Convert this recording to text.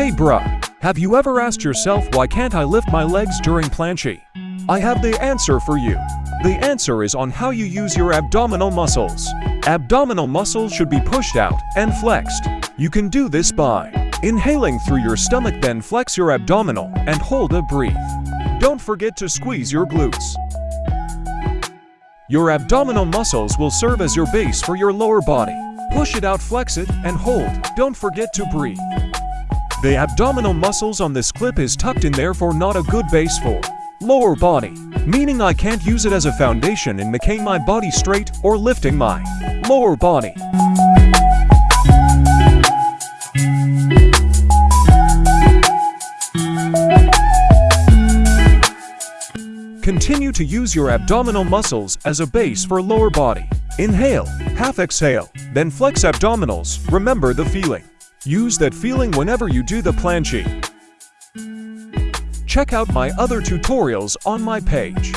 Hey bruh, have you ever asked yourself why can't I lift my legs during planche? I have the answer for you. The answer is on how you use your abdominal muscles. Abdominal muscles should be pushed out and flexed. You can do this by inhaling through your stomach then flex your abdominal and hold a breathe. Don't forget to squeeze your glutes. Your abdominal muscles will serve as your base for your lower body. Push it out, flex it, and hold. Don't forget to breathe. The abdominal muscles on this clip is tucked in therefore not a good base for lower body, meaning I can't use it as a foundation in making my body straight or lifting my lower body. Continue to use your abdominal muscles as a base for lower body. Inhale, half exhale, then flex abdominals. Remember the feeling. Use that feeling whenever you do the planche. Check out my other tutorials on my page.